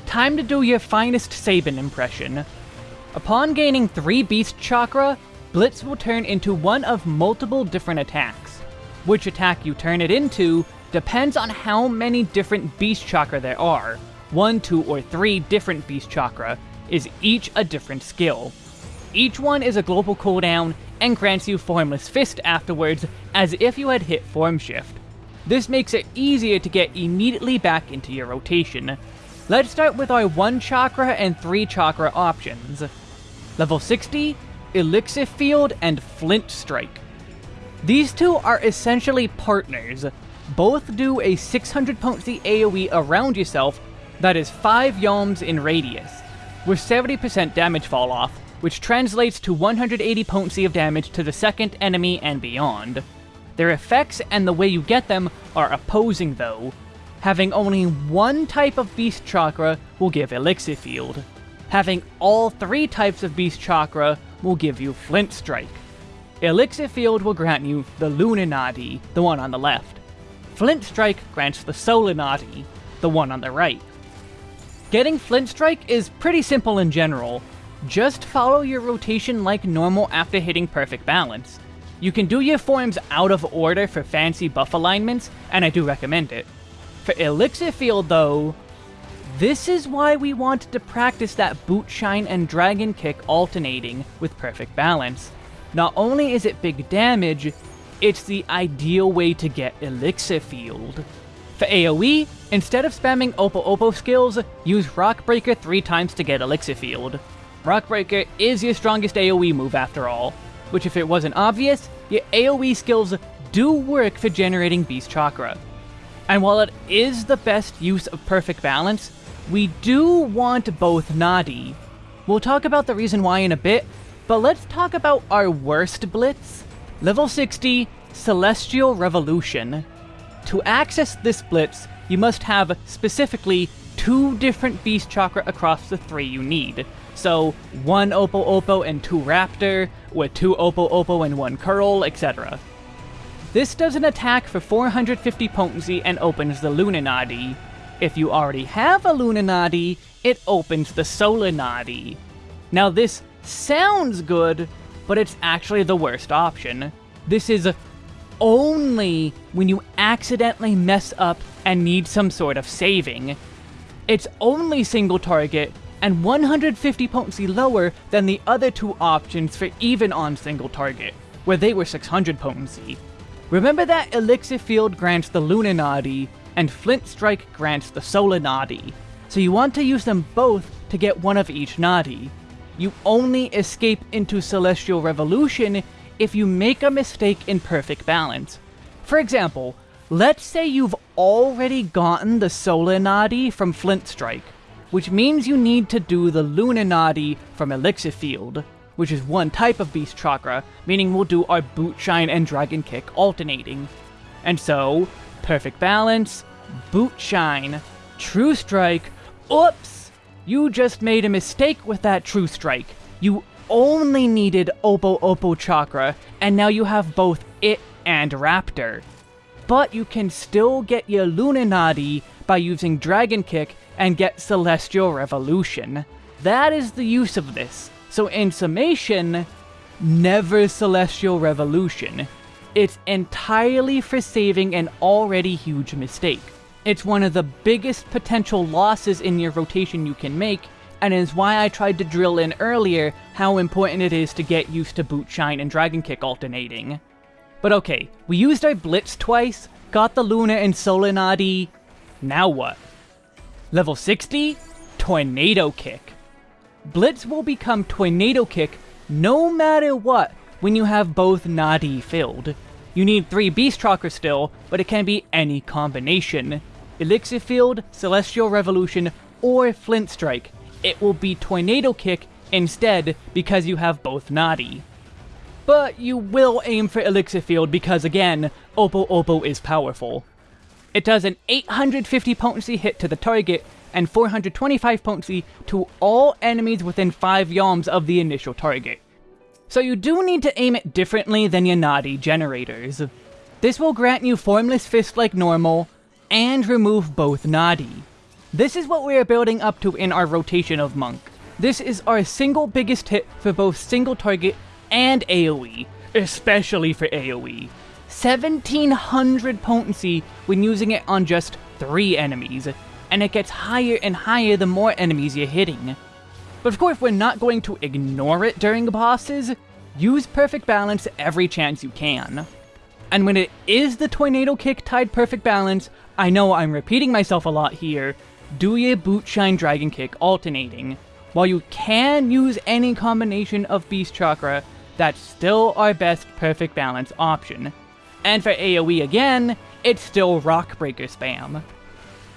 Time to do your finest Sabin impression. Upon gaining 3 Beast Chakra, Blitz will turn into one of multiple different attacks. Which attack you turn it into depends on how many different Beast Chakra there are. One, two, or three different Beast Chakra is each a different skill. Each one is a global cooldown and grants you Formless Fist afterwards as if you had hit Form Shift. This makes it easier to get immediately back into your rotation. Let's start with our 1 chakra and 3 chakra options. Level 60, Elixir Field and Flint Strike. These two are essentially partners, both do a 600 potency AoE around yourself that is 5 yalms in radius, with 70% damage fall off, which translates to 180 potency of damage to the second enemy and beyond. Their effects and the way you get them are opposing though. Having only one type of Beast Chakra will give Elixir Field. Having all three types of Beast Chakra will give you Flint Strike. Elixir Field will grant you the Lunar Nadi, the one on the left. Flint Strike grants the Solar Nadi, the one on the right. Getting Flint Strike is pretty simple in general. Just follow your rotation like normal after hitting perfect balance. You can do your forms out of order for fancy buff alignments, and I do recommend it. For Elixir Field though, this is why we wanted to practice that Boot Shine and Dragon Kick alternating with perfect balance. Not only is it big damage, it's the ideal way to get Elixir Field. For AoE, instead of spamming Opo Opo skills, use Rock Breaker 3 times to get Elixir Field. Rock Breaker is your strongest AoE move after all, which if it wasn't obvious, your AoE skills do work for generating Beast Chakra. And while it is the best use of Perfect Balance, we do want both Nadi. We'll talk about the reason why in a bit, but let's talk about our worst Blitz. Level 60, Celestial Revolution. To access this Blitz, you must have specifically two different Beast Chakra across the three you need. So, one Opo Opo and two Raptor, with two Opo Opo and one Coeurl, etc. This does an attack for 450 potency and opens the Lunar Nadi. If you already have a Lunar Nadi, it opens the Solar Nadi. Now this sounds good, but it's actually the worst option. This is only when you accidentally mess up and need some sort of saving. It's only single target, and 150 potency lower than the other two options for even on single target, where they were 600 potency. Remember that Elixir Field grants the Lunar Nadi, and Flint Strike grants the Solar Nadi, so you want to use them both to get one of each Nadi. You only escape into Celestial Revolution if you make a mistake in perfect balance. For example, let's say you've already gotten the Solar Nadi from Flint Strike, which means you need to do the Lunar Nadi from Elixir Field, which is one type of Beast Chakra, meaning we'll do our Boot Shine and Dragon Kick alternating. And so, Perfect Balance, Boot Shine, True Strike, oops! You just made a mistake with that True Strike. You only needed Opo Opo Chakra, and now you have both it and Raptor. But you can still get your Lunar Nadi by using Dragon Kick and get Celestial Revolution. That is the use of this. So in summation, never Celestial Revolution. It's entirely for saving an already huge mistake. It's one of the biggest potential losses in your rotation you can make, and is why I tried to drill in earlier how important it is to get used to Boot Shine and Dragon Kick alternating. But okay, we used our Blitz twice, got the Luna and Solar Nadi, now what? Level 60? Tornado Kick. Blitz will become Tornado Kick no matter what when you have both Nadi filled. You need 3 Beast Chakra still, but it can be any combination. Elixir Field, Celestial Revolution, or Flint Strike. It will be Tornado Kick instead because you have both Nadi. But you will aim for Elixir Field because again, Opo Opo is powerful. It does an 850 potency hit to the target and 425 potency to all enemies within 5 yalms of the initial target. So you do need to aim it differently than your Nadi generators. This will grant you Formless Fist like normal, and remove both Nadi. This is what we are building up to in our rotation of Monk. This is our single biggest hit for both single target and AoE, especially for AoE. 1700 potency when using it on just 3 enemies, and it gets higher and higher the more enemies you're hitting. But of course we're not going to ignore it during bosses, use perfect balance every chance you can. And when it is the Tornado Kick tied perfect balance, I know I'm repeating myself a lot here, do your Boot Shine Dragon Kick alternating. While you can use any combination of Beast Chakra, that's still our best perfect balance option. And for AoE again, it's still Rock Breaker spam.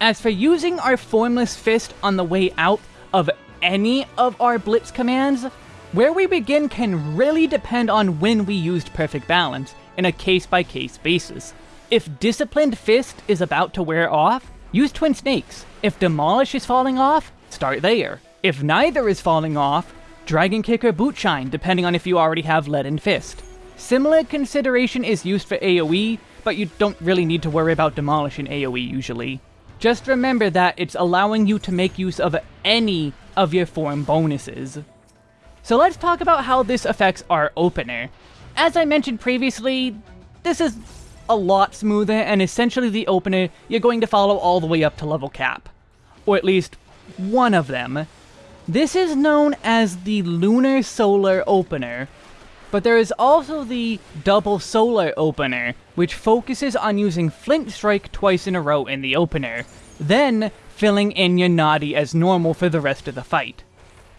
As for using our Formless Fist on the way out of any of our Blitz commands, where we begin can really depend on when we used Perfect Balance, in a case-by-case -case basis. If Disciplined Fist is about to wear off, use Twin Snakes. If Demolish is falling off, start there. If neither is falling off, Dragon Kick or Boot Shine, depending on if you already have Leaden Fist. Similar consideration is used for AoE, but you don't really need to worry about Demolish in AoE usually. Just remember that it's allowing you to make use of any of your form bonuses. So let's talk about how this affects our opener. As I mentioned previously, this is a lot smoother, and essentially the opener you're going to follow all the way up to level cap. Or at least one of them. This is known as the Lunar Solar Opener. But there is also the double solar opener, which focuses on using Flint Strike twice in a row in the opener, then filling in your as normal for the rest of the fight.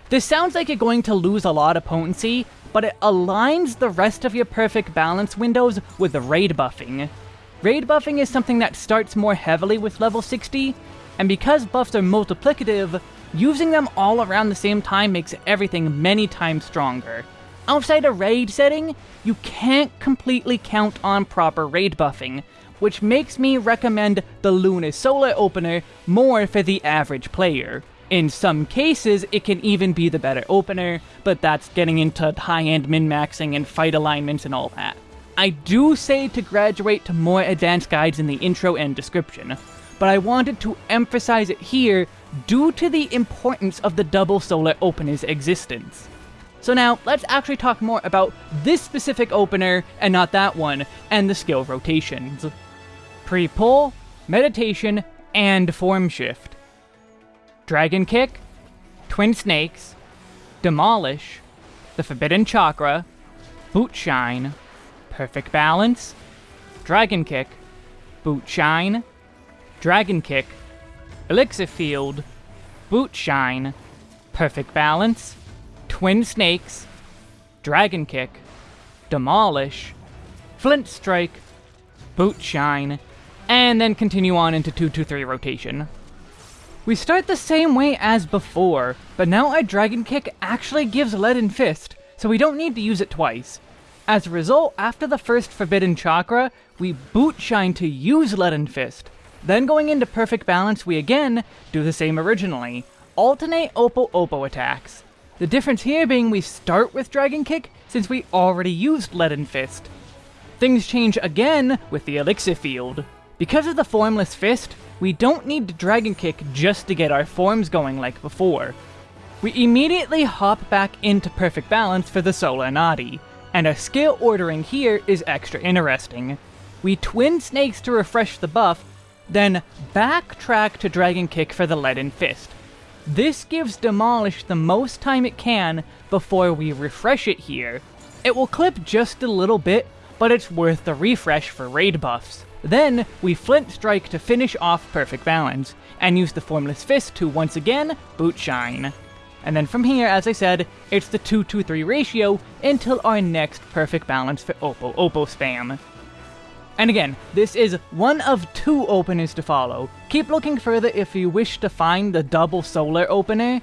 This sounds like you're going to lose a lot of potency, but it aligns the rest of your perfect balance windows with the raid buffing. Raid buffing is something that starts more heavily with level 60, and because buffs are multiplicative, using them all around the same time makes everything many times stronger. Outside a raid setting, you can't completely count on proper raid buffing, which makes me recommend the Luna Solar Opener more for the average player. In some cases, it can even be the better opener, but that's getting into high-end min-maxing and fight alignments and all that. I do say to graduate to more advanced guides in the intro and description, but I wanted to emphasize it here due to the importance of the double solar opener's existence. So now, let's actually talk more about this specific opener, and not that one, and the skill rotations. Pre-pull, meditation, and form shift. Dragon Kick, Twin Snakes, Demolish, the Forbidden Chakra, Boot Shine, Perfect Balance, Dragon Kick, Boot Shine, Dragon Kick, Elixir Field, Boot Shine, Perfect Balance, Twin Snakes, Dragon Kick, Demolish, Flint Strike, Boot Shine, and then continue on into 2-2-3 rotation. We start the same way as before, but now our Dragon Kick actually gives Leaden Fist, so we don't need to use it twice. As a result, after the first Forbidden Chakra, we Boot Shine to use Leaden Fist. Then going into Perfect Balance, we again do the same originally. Alternate Opo Oppo attacks. The difference here being we start with Dragon Kick, since we already used Leaden Fist. Things change again with the Elixir Field. Because of the Formless Fist, we don't need to Dragon Kick just to get our forms going like before. We immediately hop back into Perfect Balance for the Solar Nadi, and our skill ordering here is extra interesting. We Twin Snakes to refresh the buff, then backtrack to Dragon Kick for the Leaden Fist. This gives Demolish the most time it can before we refresh it here. It will clip just a little bit, but it's worth the refresh for raid buffs. Then, we Flint Strike to finish off Perfect Balance, and use the Formless Fist to once again Boot Shine. And then from here, as I said, it's the 2-2-3 ratio until our next Perfect Balance for Opo Opo spam. And again, this is one of two openers to follow. Keep looking further if you wish to find the double solar opener,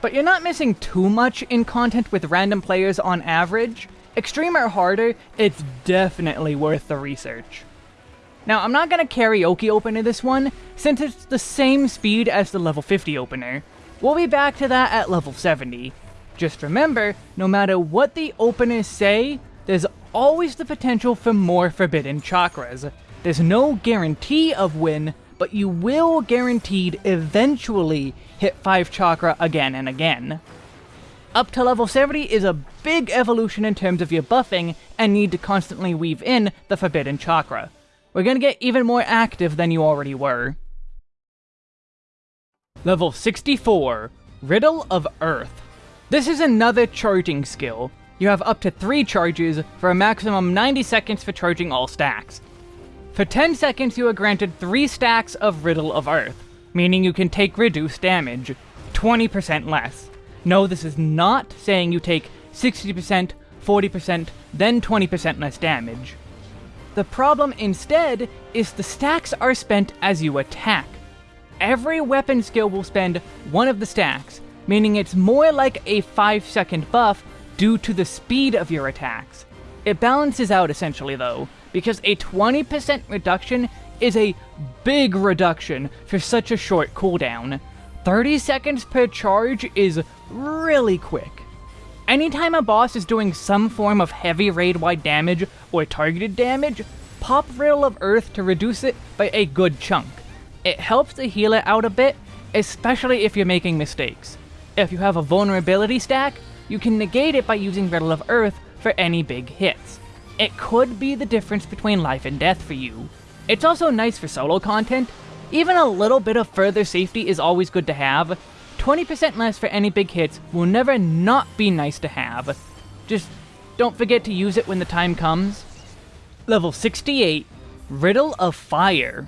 but you're not missing too much in content with random players on average. Extreme or harder, it's definitely worth the research. Now, I'm not going to karaoke opener this one, since it's the same speed as the level 50 opener. We'll be back to that at level 70. Just remember, no matter what the openers say, there's always the potential for more Forbidden Chakras. There's no guarantee of win, but you will guaranteed eventually hit 5 Chakra again and again. Up to level 70 is a big evolution in terms of your buffing, and need to constantly weave in the Forbidden Chakra we're gonna get even more active than you already were. Level 64, Riddle of Earth. This is another charging skill. You have up to 3 charges for a maximum 90 seconds for charging all stacks. For 10 seconds you are granted 3 stacks of Riddle of Earth, meaning you can take reduced damage, 20% less. No, this is not saying you take 60%, 40%, then 20% less damage. The problem instead is the stacks are spent as you attack. Every weapon skill will spend one of the stacks, meaning it's more like a 5 second buff due to the speed of your attacks. It balances out essentially though, because a 20% reduction is a big reduction for such a short cooldown. 30 seconds per charge is really quick. Anytime a boss is doing some form of heavy raid-wide damage or targeted damage, pop Riddle of Earth to reduce it by a good chunk. It helps to heal it out a bit, especially if you're making mistakes. If you have a vulnerability stack, you can negate it by using Riddle of Earth for any big hits. It could be the difference between life and death for you. It's also nice for solo content. Even a little bit of further safety is always good to have, 20% less for any big hits will never not be nice to have. Just don't forget to use it when the time comes. Level 68, Riddle of Fire.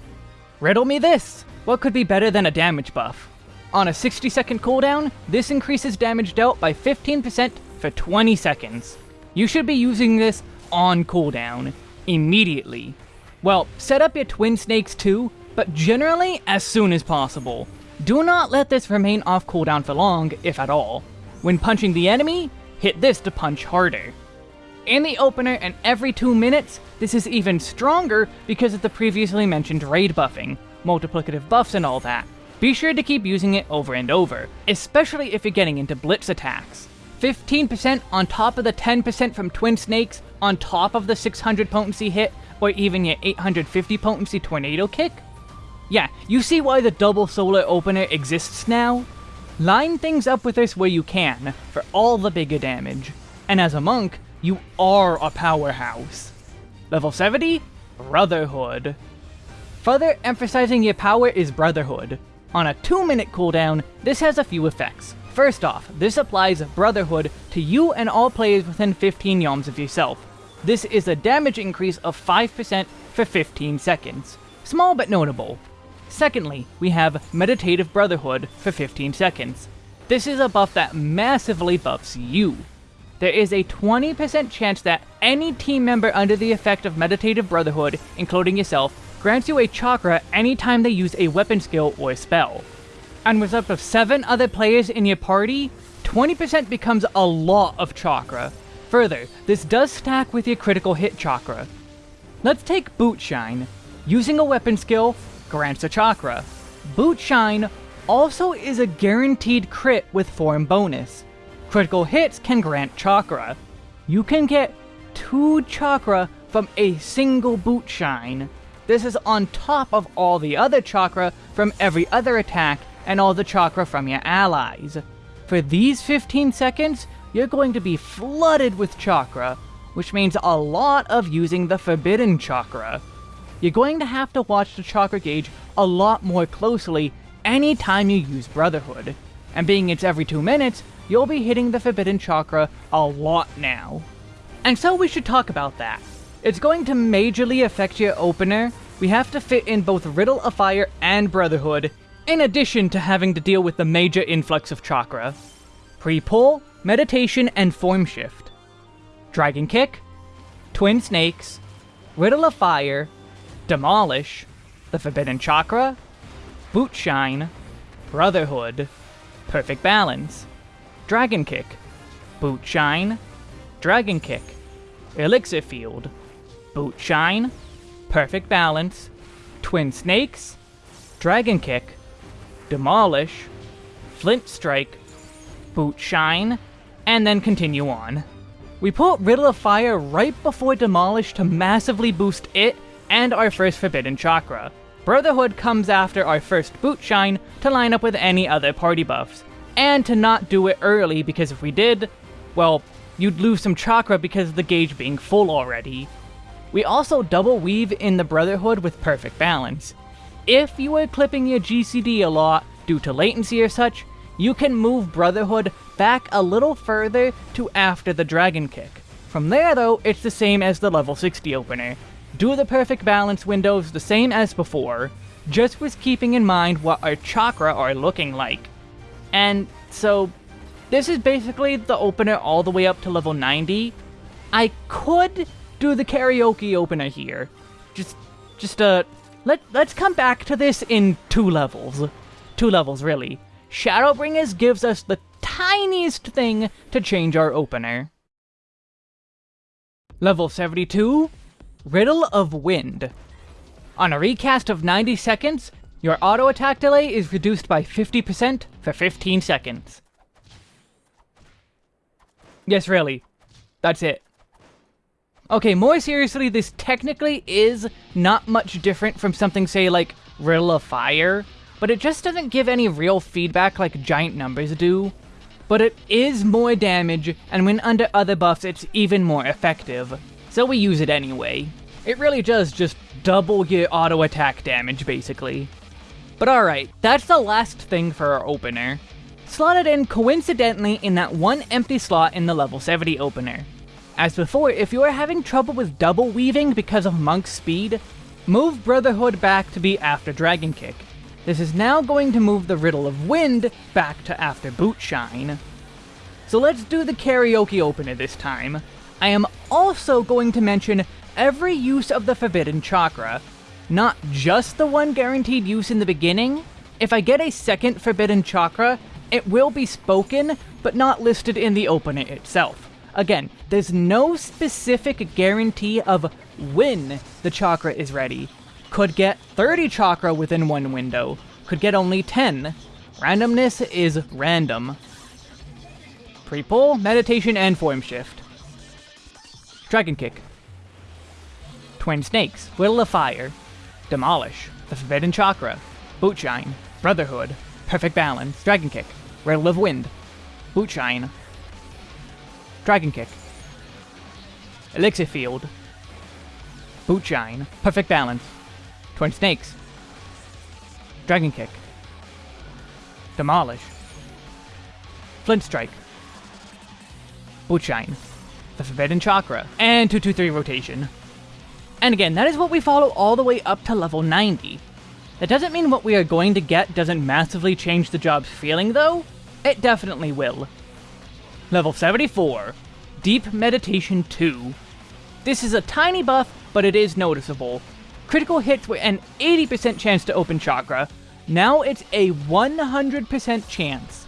Riddle me this! What could be better than a damage buff? On a 60 second cooldown, this increases damage dealt by 15% for 20 seconds. You should be using this on cooldown, immediately. Well, set up your twin snakes too, but generally as soon as possible. Do not let this remain off cooldown for long, if at all. When punching the enemy, hit this to punch harder. In the opener and every 2 minutes, this is even stronger because of the previously mentioned raid buffing, multiplicative buffs and all that. Be sure to keep using it over and over, especially if you're getting into blitz attacks. 15% on top of the 10% from Twin Snakes, on top of the 600 potency hit, or even your 850 potency tornado kick? Yeah, you see why the double solar opener exists now? Line things up with this where you can, for all the bigger damage. And as a monk, you are a powerhouse. Level 70, Brotherhood. Further emphasizing your power is Brotherhood. On a 2 minute cooldown, this has a few effects. First off, this applies Brotherhood to you and all players within 15 yalms of yourself. This is a damage increase of 5% for 15 seconds. Small but notable. Secondly, we have Meditative Brotherhood for 15 seconds. This is a buff that massively buffs you. There is a 20% chance that any team member under the effect of Meditative Brotherhood, including yourself, grants you a chakra anytime they use a weapon skill or spell. And with up to 7 other players in your party, 20% becomes a lot of chakra. Further, this does stack with your critical hit chakra. Let's take Boot Shine. Using a weapon skill grants a chakra. Boot Shine also is a guaranteed crit with form bonus. Critical hits can grant chakra. You can get 2 chakra from a single Boot Shine. This is on top of all the other chakra from every other attack and all the chakra from your allies. For these 15 seconds, you're going to be flooded with chakra, which means a lot of using the forbidden chakra. You're going to have to watch the chakra gauge a lot more closely anytime you use Brotherhood. And being it's every 2 minutes, you'll be hitting the forbidden chakra a lot now. And so we should talk about that. It's going to majorly affect your opener. We have to fit in both Riddle of Fire and Brotherhood, in addition to having to deal with the major influx of chakra. Pre-pull, Meditation, and Form Shift. Dragon Kick, Twin Snakes, Riddle of Fire, Demolish, the Forbidden Chakra, Boot Shine, Brotherhood, Perfect Balance, Dragon Kick, Boot Shine, Dragon Kick, Elixir Field, Boot Shine, Perfect Balance, Twin Snakes, Dragon Kick, Demolish, Flint Strike, Boot Shine, and then continue on. We put Riddle of Fire right before Demolish to massively boost it and our first Forbidden Chakra. Brotherhood comes after our first Boot Shine to line up with any other party buffs, and to not do it early because if we did, well, you'd lose some chakra because of the gauge being full already. We also double weave in the Brotherhood with perfect balance. If you are clipping your GCD a lot due to latency or such, you can move Brotherhood back a little further to after the Dragon Kick. From there though, it's the same as the level 60 opener. Do the perfect balance windows the same as before, just with keeping in mind what our chakra are looking like. And so, this is basically the opener all the way up to level 90. I could do the karaoke opener here. Just, just, uh, let, let's come back to this in two levels. Two levels, really. Shadowbringers gives us the tiniest thing to change our opener. Level 72, Riddle of Wind. On a recast of 90 seconds, your auto attack delay is reduced by 50% for 15 seconds. Yes, really. That's it. Okay, more seriously, this technically is not much different from something, say, like Riddle of Fire, but it just doesn't give any real feedback like giant numbers do. But it is more damage, and when under other buffs, it's even more effective. So we use it anyway. It really does just double your auto attack damage, basically. But alright, that's the last thing for our opener. Slotted in coincidentally in that one empty slot in the level 70 opener. As before, if you are having trouble with double weaving because of Monk's speed, move Brotherhood back to be after Dragon Kick. This is now going to move the Riddle of Wind back to after Boot Shine. So let's do the karaoke opener this time. I am also going to mention every use of the Forbidden Chakra, not just the one guaranteed use in the beginning. If I get a second Forbidden Chakra, it will be spoken, but not listed in the opener itself. Again, there's no specific guarantee of when the chakra is ready. Could get 30 chakra within one window, could get only 10. Randomness is random. Pre-pull, meditation, and form shift. Dragon Kick. Twin Snakes, Will of Fire. Demolish, the Forbidden Chakra. Bootshine, Brotherhood, Perfect Balance, Dragon Kick, Riddle of Wind, Bootshine, Dragon Kick, Elixir Field, Bootshine, Perfect Balance, Twin Snakes, Dragon Kick, Demolish, Flint Strike, Bootshine, the Forbidden Chakra, and 223 Rotation. And again, that is what we follow all the way up to level 90. That doesn't mean what we are going to get doesn't massively change the job's feeling, though. It definitely will. Level 74, Deep Meditation 2. This is a tiny buff, but it is noticeable. Critical hits with an 80% chance to open chakra. Now it's a 100% chance.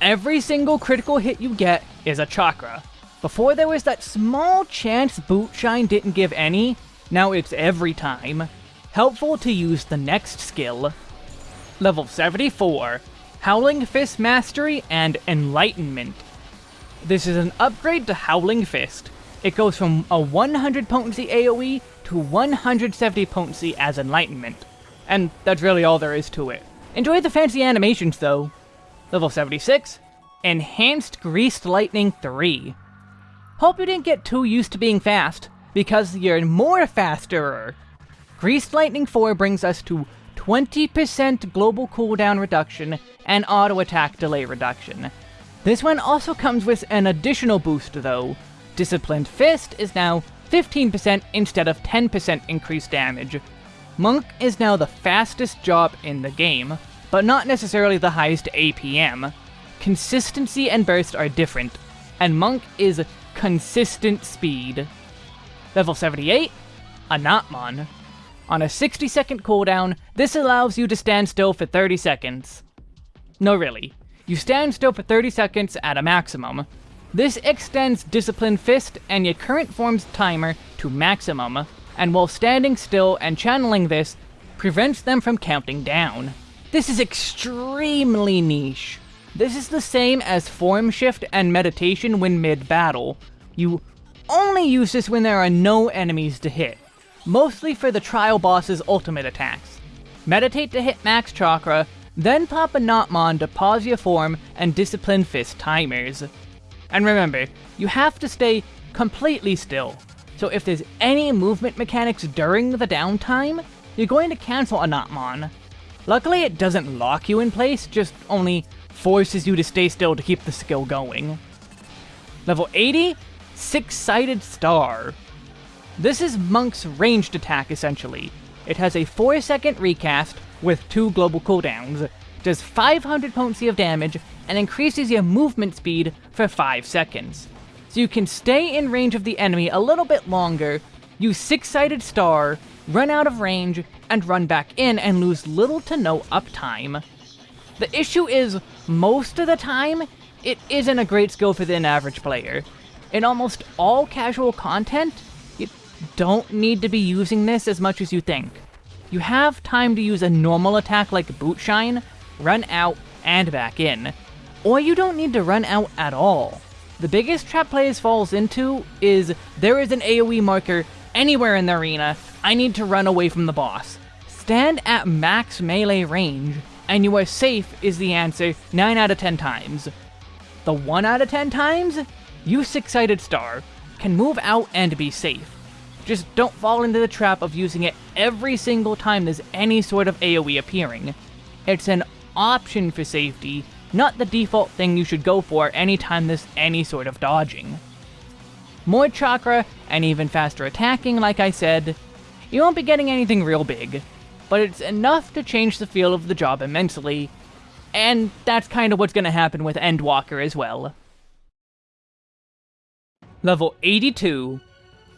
Every single critical hit you get is a chakra. Before there was that small chance Bootshine didn't give any, now it's every time. Helpful to use the next skill. Level 74, Howling Fist Mastery and Enlightenment. This is an upgrade to Howling Fist. It goes from a 100 potency AoE to 170 potency as Enlightenment. And that's really all there is to it. Enjoy the fancy animations though. Level 76, Enhanced Greased Lightning 3. Hope you didn't get too used to being fast, because you're more faster. Greased Lightning 4 brings us to 20% global cooldown reduction and auto attack delay reduction. This one also comes with an additional boost though. Disciplined Fist is now 15% instead of 10% increased damage. Monk is now the fastest job in the game, but not necessarily the highest APM. Consistency and burst are different, and Monk is consistent speed. Level 78, Anatman. On a 60 second cooldown, this allows you to stand still for 30 seconds. No really, you stand still for 30 seconds at a maximum. This extends Discipline Fist and your current form's timer to maximum, and while standing still and channeling this, prevents them from counting down. This is extremely niche. This is the same as Form Shift and Meditation when mid-battle. You only use this when there are no enemies to hit mostly for the trial boss's ultimate attacks. Meditate to hit max chakra, then pop Anatman to pause your form and discipline fist timers. And remember, you have to stay completely still, so if there's any movement mechanics during the downtime, you're going to cancel Anatman. Luckily it doesn't lock you in place, just only forces you to stay still to keep the skill going. Level 80, Six-Sided Star. This is Monk's ranged attack, essentially. It has a 4 second recast with 2 global cooldowns, does 500 potency of damage, and increases your movement speed for 5 seconds. So you can stay in range of the enemy a little bit longer, use Six-Sided Star, run out of range, and run back in and lose little to no uptime. The issue is, most of the time, it isn't a great skill for the average player. In almost all casual content, you don't need to be using this as much as you think. You have time to use a normal attack like Bootshine, run out, and back in. Or you don't need to run out at all. The biggest trap players falls into is there is an AoE marker anywhere in the arena, I need to run away from the boss. Stand at max melee range, and you are safe is the answer 9 out of 10 times. The 1 out of 10 times, you Six-Sided Star, can move out and be safe. Just don't fall into the trap of using it every single time there's any sort of AoE appearing. It's an option for safety, not the default thing you should go for anytime there's any sort of dodging. more chakra, and even faster attacking, like I said. You won't be getting anything real big, but it's enough to change the feel of the job immensely, and that's kind of what's going to happen with Endwalker as well. Level 82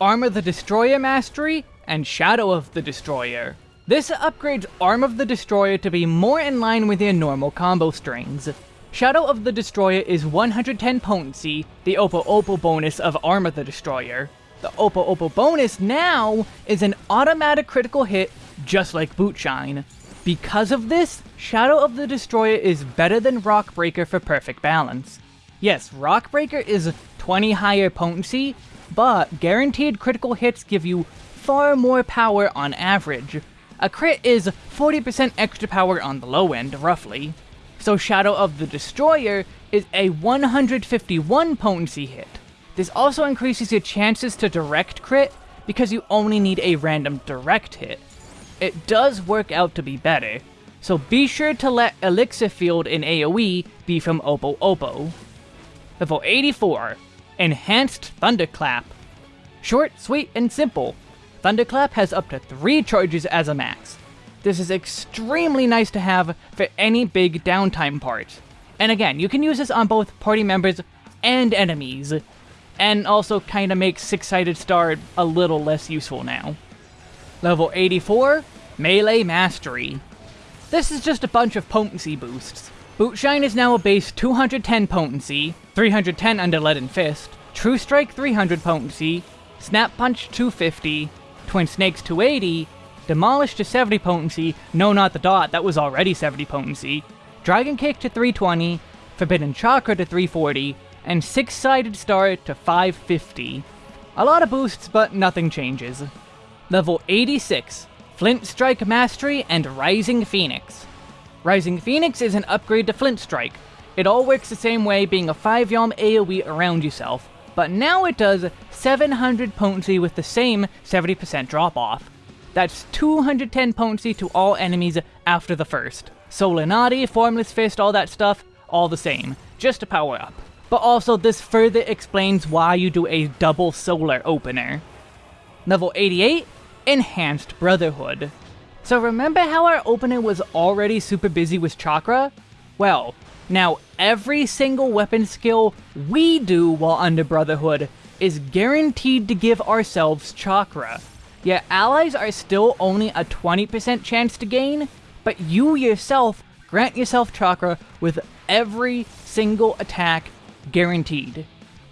Arm of the Destroyer Mastery and Shadow of the Destroyer. This upgrades Arm of the Destroyer to be more in line with your normal combo strings. Shadow of the Destroyer is 110 potency, the Opo Opo bonus of Arm of the Destroyer. The Opo Opo bonus now is an automatic critical hit just like Bootshine. Because of this, Shadow of the Destroyer is better than Rockbreaker for perfect balance. Yes, Rockbreaker is 20 higher potency, but guaranteed critical hits give you far more power on average. A crit is 40% extra power on the low end, roughly. So Shadow of the Destroyer is a 151 potency hit. This also increases your chances to direct crit, because you only need a random direct hit. It does work out to be better, so be sure to let Elixir Field in AoE be from Opo Opo. Level 84, Enhanced Thunderclap. Short, sweet, and simple. Thunderclap has up to 3 charges as a max. This is extremely nice to have for any big downtime part. And again, you can use this on both party members and enemies, and also kinda makes Six-Sided Star a little less useful now. Level 84, Melee Mastery. This is just a bunch of potency boosts. Bootshine is now a base 210 potency, 310 under Leaden Fist, True Strike 300 potency, Snap Punch 250, Twin Snakes 280, Demolish to 70 potency, no not the dot, that was already 70 potency, Dragon Kick to 320, Forbidden Chakra to 340, and Six-Sided Star to 550. A lot of boosts, but nothing changes. Level 86, Flint Strike Mastery and Rising Phoenix. Rising Phoenix is an upgrade to Flint Strike. It all works the same way, being a 5 yalm AoE around yourself, but now it does 700 potency with the same 70% drop-off. That's 210 potency to all enemies after the first. Solar Nadi, Formless Fist, all that stuff, all the same, just a power up. But also, this further explains why you do a double solar opener. Level 88, Enhanced Brotherhood. So remember how our opener was already super busy with chakra? Well, now every single weapon skill we do while under Brotherhood is guaranteed to give ourselves chakra. Your allies are still only a 20% chance to gain, but you yourself grant yourself chakra with every single attack guaranteed.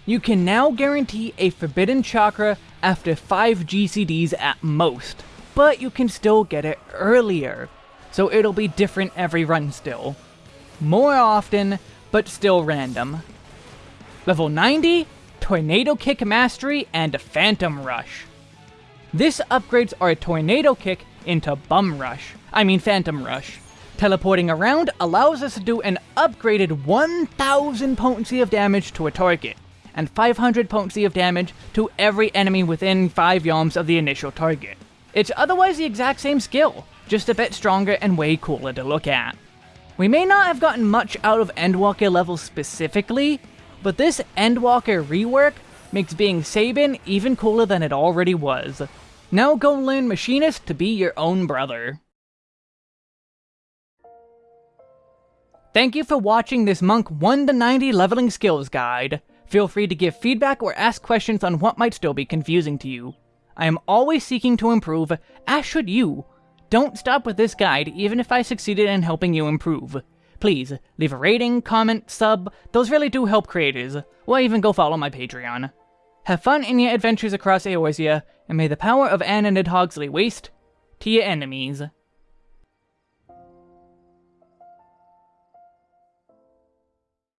You can now guarantee a Forbidden Chakra after 5 GCDs at most, but you can still get it earlier, so it'll be different every run still. More often, but still random. Level 90, Tornado Kick Mastery and Phantom Rush. This upgrades our Tornado Kick into Bum Rush, I mean Phantom Rush. Teleporting around allows us to do an upgraded 1000 potency of damage to a target, and 500 potency of damage to every enemy within 5 yalms of the initial target. It's otherwise the exact same skill, just a bit stronger and way cooler to look at. We may not have gotten much out of Endwalker levels specifically, but this Endwalker rework makes being Sabin even cooler than it already was. Now go learn Machinist to be your own brother. Thank you for watching this Monk 1 to 90 leveling skills guide. Feel free to give feedback or ask questions on what might still be confusing to you. I am always seeking to improve, as should you. Don't stop with this guide, even if I succeeded in helping you improve. Please, leave a rating, comment, sub, those really do help creators, or even go follow my Patreon. Have fun in your adventures across Eorzea, and may the power of Anna Nidhogg lay waste to your enemies.